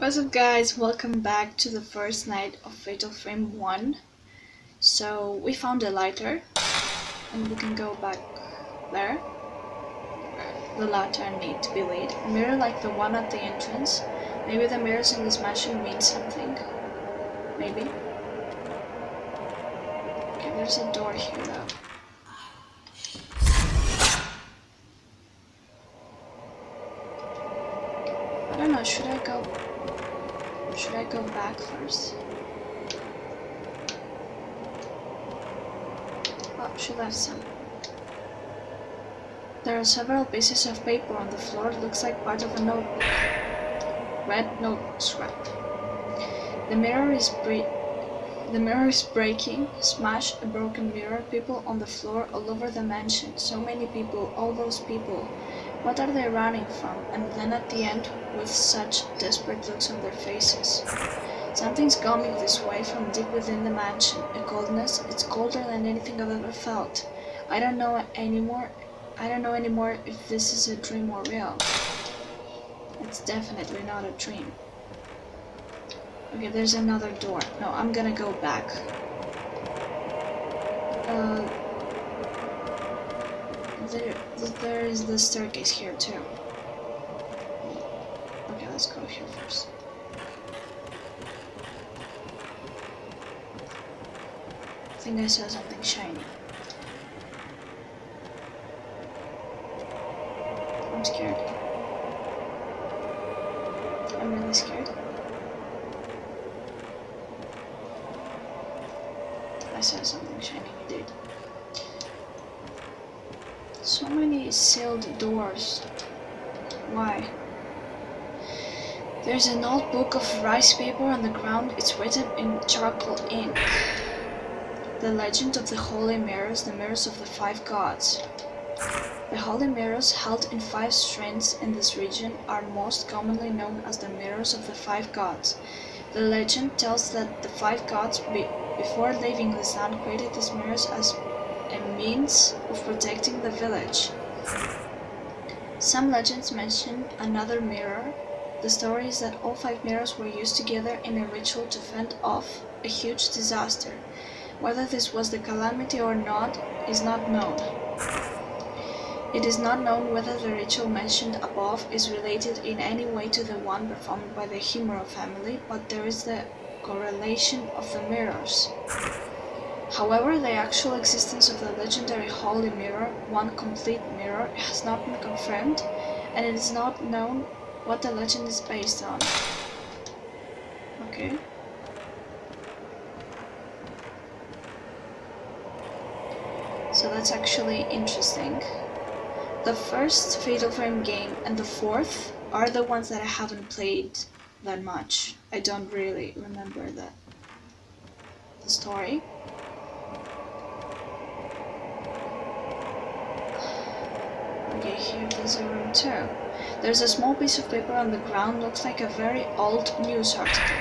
What's up guys, welcome back to the first night of Fatal Frame 1. So we found a lighter and we can go back there. The lantern need to be lit. A mirror like the one at the entrance. Maybe the mirrors in this mansion mean something. Maybe. Okay, there's a door here though. I don't know, should I go should I go back first? Oh, she left some. There are several pieces of paper on the floor. Looks like part of a notebook. Red notebook scrap. The mirror is the mirror is breaking. Smash a broken mirror. People on the floor all over the mansion. So many people. All those people. What are they running from? And then at the end, with such desperate looks on their faces. Something's coming this way from deep within the mansion. A coldness, it's colder than anything I've ever felt. I don't know anymore. I don't know anymore if this is a dream or real. It's definitely not a dream. Okay, there's another door. No, I'm gonna go back. Uh, there, there is the staircase here too. Okay, let's go here first. I think I saw something shiny. I'm scared. I'm really scared. I saw something shiny, indeed. So many sealed doors. Why? There's an old book of rice paper on the ground. It's written in charcoal ink. The legend of the holy mirrors, the mirrors of the five gods. The holy mirrors held in five strands in this region are most commonly known as the mirrors of the five gods. The legend tells that the five gods, be before leaving the sun, created these mirrors as a means of protecting the village. Some legends mention another mirror. The story is that all five mirrors were used together in a ritual to fend off a huge disaster. Whether this was the calamity or not is not known. It is not known whether the ritual mentioned above is related in any way to the one performed by the Himuro family, but there is the correlation of the mirrors. However, the actual existence of the legendary Holy Mirror, one complete mirror, has not been confirmed, and it is not known what the legend is based on. Okay. So that's actually interesting. The first Fatal Frame game and the fourth are the ones that I haven't played that much. I don't really remember the, the story. Okay, here there's a room too. There's a small piece of paper on the ground, looks like a very old news article.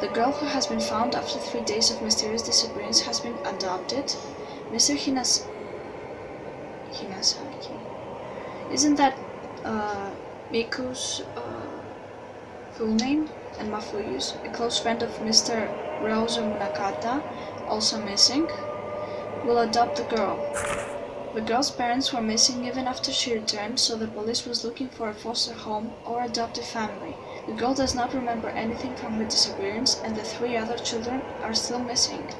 The girl who has been found after three days of mysterious disappearance has been adopted. Mr. Hinas... Hinasaki. Isn't that uh, Miku's uh, full name? And Mafuyu's, a close friend of Mr. Ryozo Munakata, also missing, will adopt the girl. The girl's parents were missing even after she returned, so the police was looking for a foster home or adoptive family. The girl does not remember anything from her disappearance, and the three other children are still missing.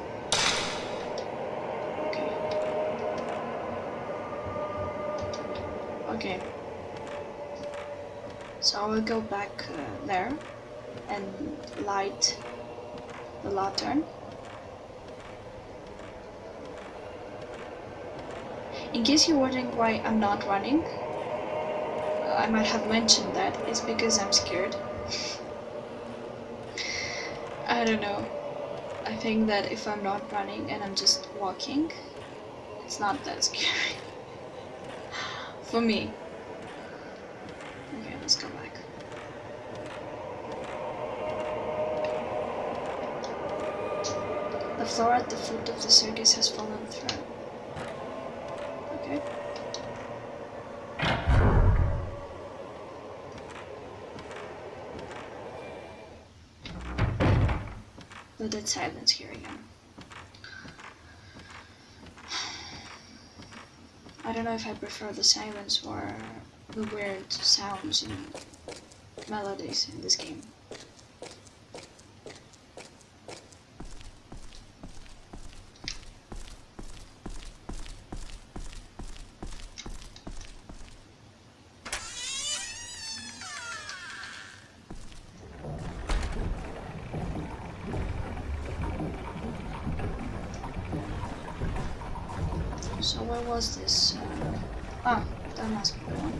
Okay. Okay. So I will go back uh, there and light the lantern. In case you're wondering why I'm not running, I might have mentioned that, it's because I'm scared. I don't know. I think that if I'm not running and I'm just walking, it's not that scary. For me. Okay, let's go back. The floor at the foot of the circus has fallen through. Okay. The dead silence here again. I don't know if I prefer the silence or the weird sounds and melodies in this game. So where was this? Uh, ah, that must be the one.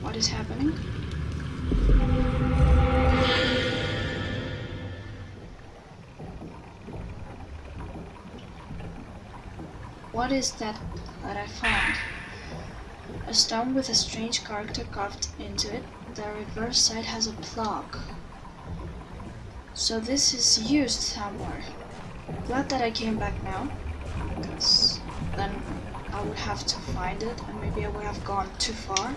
What is happening? What is that that I found? A stone with a strange character carved into it. The reverse side has a plaque. So this is used somewhere. Glad that I came back now, because then I would have to find it, and maybe I would have gone too far,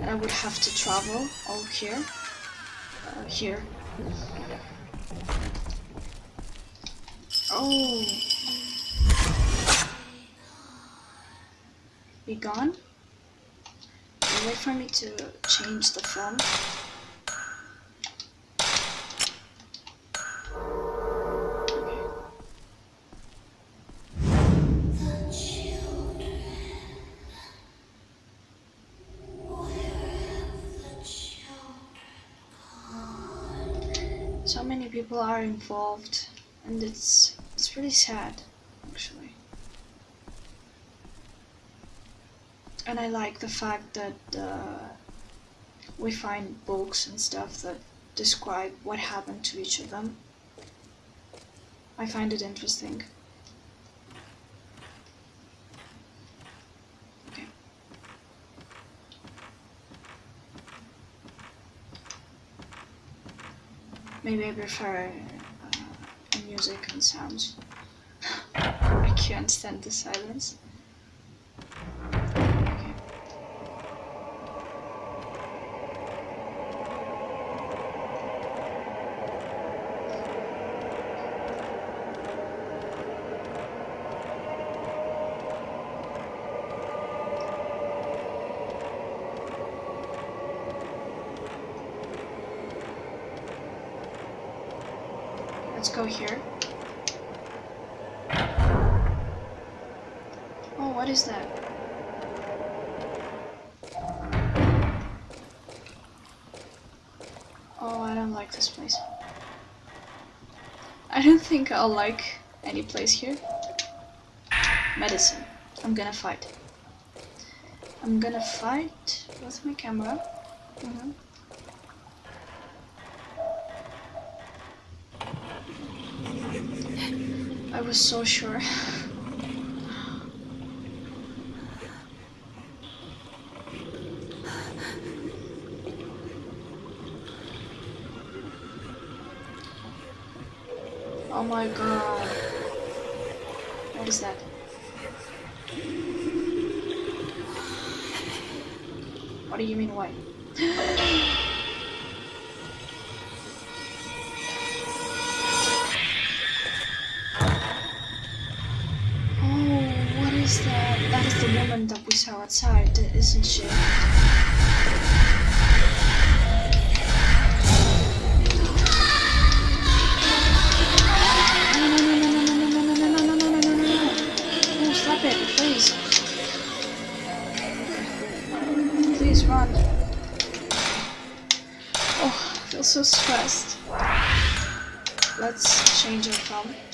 and I would have to travel all here, uh, here. Oh. Be gone? Wait for me to change the film. So many people are involved and it's it's really sad actually. And I like the fact that uh, we find books and stuff that describe what happened to each of them. I find it interesting. Maybe I prefer uh, music and sounds. I can't stand the silence. Let's go here. Oh, what is that? Oh, I don't like this place. I don't think I'll like any place here. Medicine. I'm gonna fight. I'm gonna fight with my camera. Mm -hmm. I was so sure. oh my god. the woman that we saw outside, isn't she? so stressed. Let's change our phone.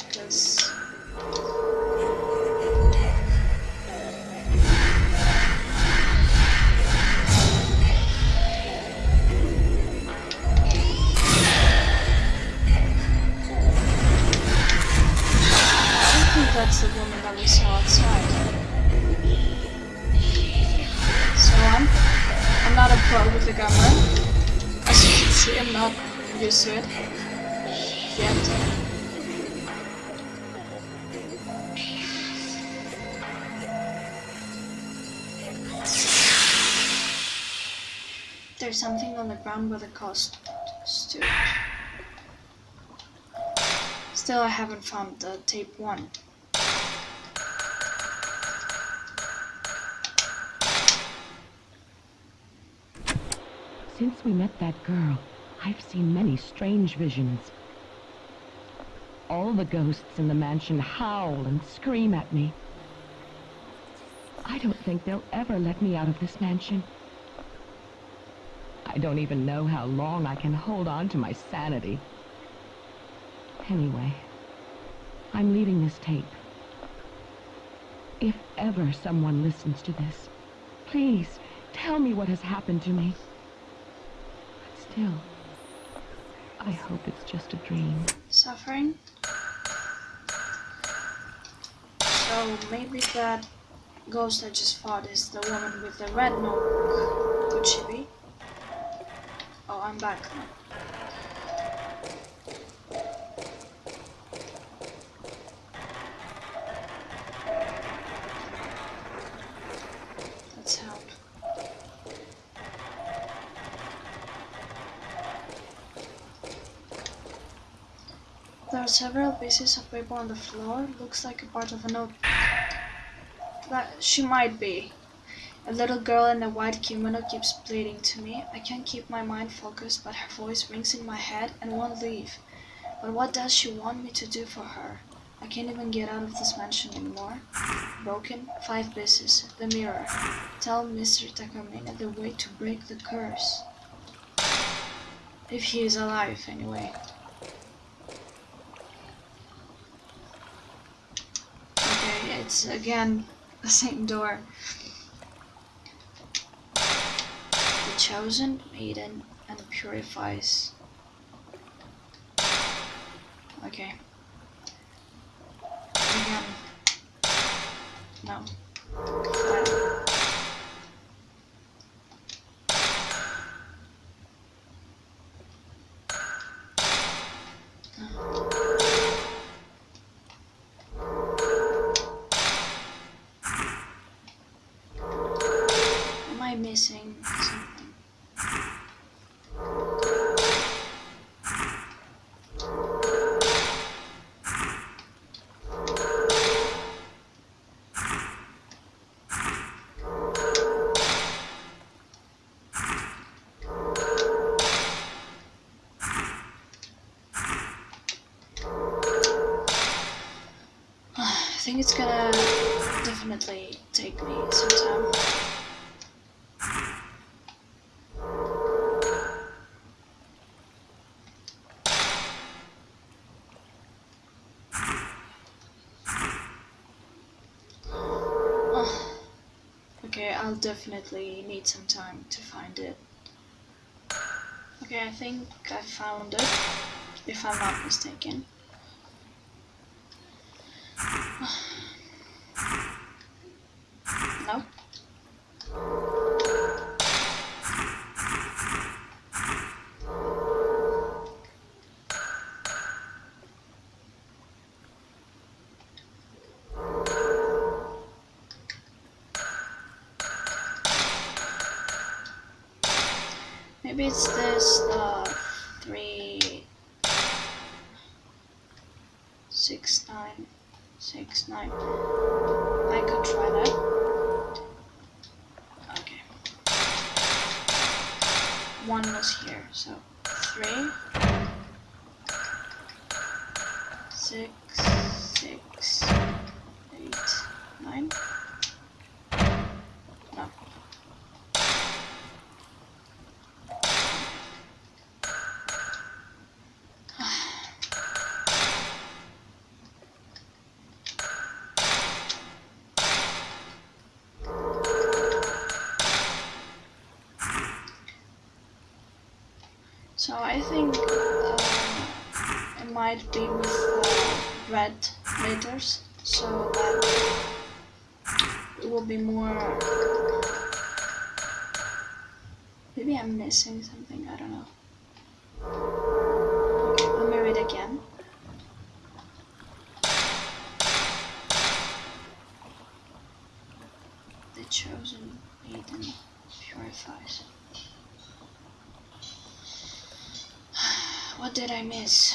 There's something on the ground where the ghost stood. Still, I haven't found the tape one. Since we met that girl, I've seen many strange visions. All the ghosts in the mansion howl and scream at me. I don't think they'll ever let me out of this mansion. I don't even know how long I can hold on to my sanity. Anyway, I'm leaving this tape. If ever someone listens to this, please tell me what has happened to me. But still, I hope it's just a dream. Suffering? So maybe that ghost I just fought is the woman with the red notebook. Could she be? Oh, I'm back. Let's help. There are several pieces of paper on the floor. Looks like a part of a notebook. That she might be. A little girl in a white kimono keeps pleading to me. I can't keep my mind focused, but her voice rings in my head and won't leave. But what does she want me to do for her? I can't even get out of this mansion anymore. Broken, five pieces. The mirror. Tell Mr. Takamine the way to break the curse. If he is alive, anyway. Okay, it's again the same door. The chosen maiden and purifies. Okay. Again. No. Am I missing something? I think it's gonna definitely take me some time. Oh, Okay, I'll definitely need some time to find it. Okay, I think I found it, if I'm not mistaken. Six, nine, six, nine. I could try that. Okay. One was here, so three, six, six, eight, nine. No. So I think uh, it might be with uh, red letters, so that it will be more. Maybe I'm missing something. I don't know. Okay, let me read again. The chosen maiden purifies. What did I miss?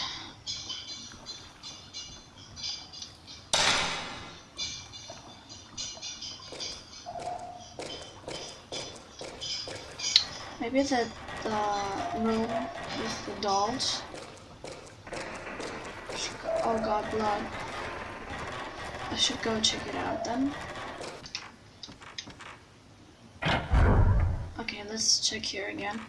Maybe the, the room with the dolls. Oh god, blood. I should go check it out then. Okay, let's check here again.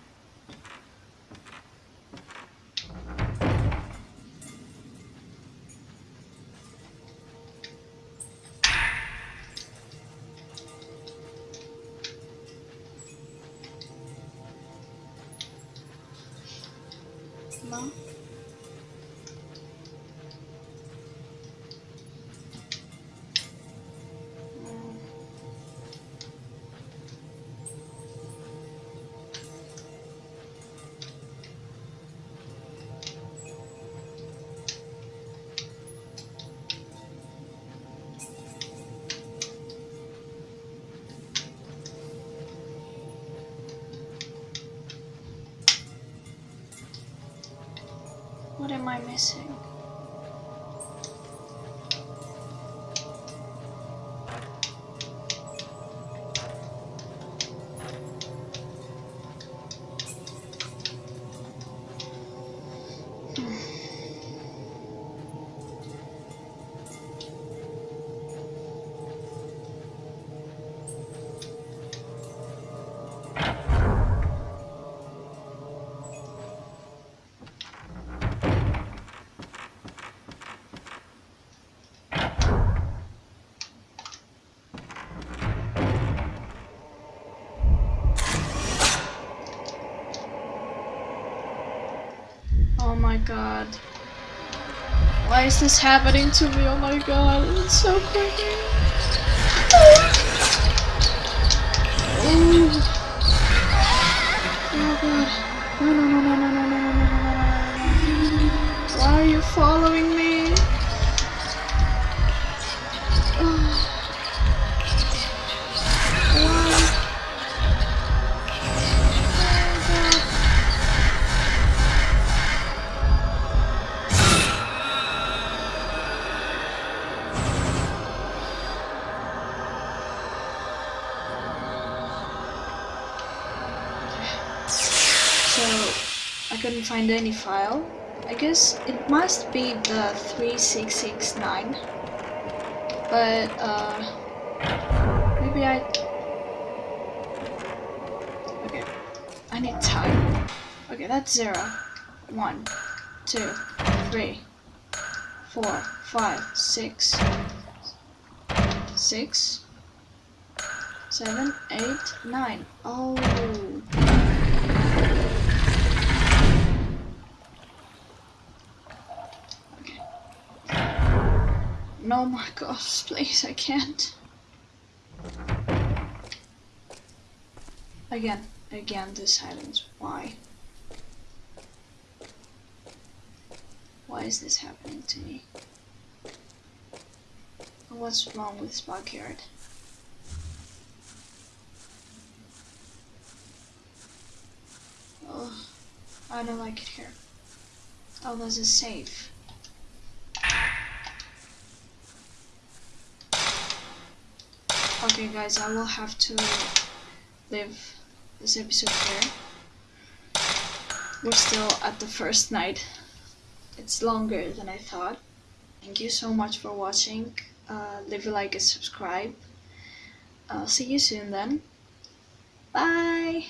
irmã. Am I missing? god. Why is this happening to me? Oh my god, it's so creepy. Oh, oh god. No, no, no, no, no. Find any file. I guess it must be the 3669. But uh maybe I Okay. I need time. Okay, that's zero. One, two, three, four, five, six, six, seven, eight, nine. Oh. No, my gosh, please, I can't. Again, again, the silence. Why? Why is this happening to me? What's wrong with Sparkyard? Oh, I don't like it here. Oh, this is safe. Okay, guys, I will have to leave this episode here. We're still at the first night. It's longer than I thought. Thank you so much for watching. Uh, leave a like and subscribe. I'll see you soon then. Bye!